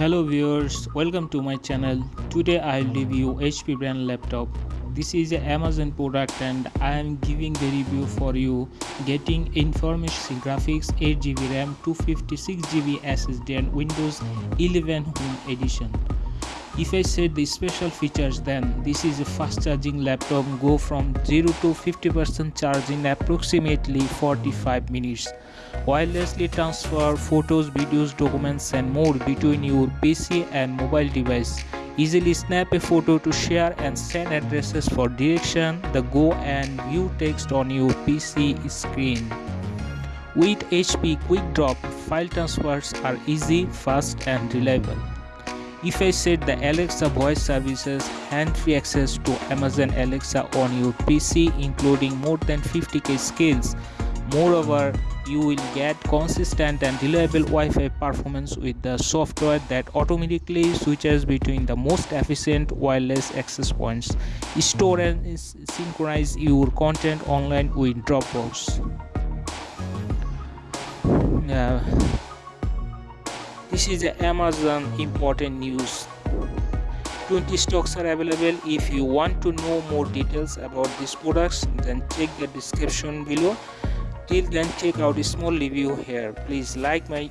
hello viewers welcome to my channel. Today i'll review hp brand laptop. This is an amazon product and i am giving the review for you. Getting information graphics 8 gb ram 256 gb ssd and windows 11 home edition if I said the special features then this is a fast charging laptop go from 0 to 50% charge in approximately 45 minutes. Wirelessly transfer photos, videos, documents and more between your PC and mobile device. Easily snap a photo to share and send addresses for direction, the go and view text on your PC screen. With HP Quick Drop, file transfers are easy, fast and reliable. If I set the Alexa voice services hand-free access to Amazon Alexa on your PC including more than 50k skills. Moreover, you will get consistent and reliable Wi-Fi performance with the software that automatically switches between the most efficient wireless access points. Store and synchronize your content online with Dropbox. Uh, this is amazon important news. 20 stocks are available. If you want to know more details about these products then check the description below. Till then check out a small review here. Please like my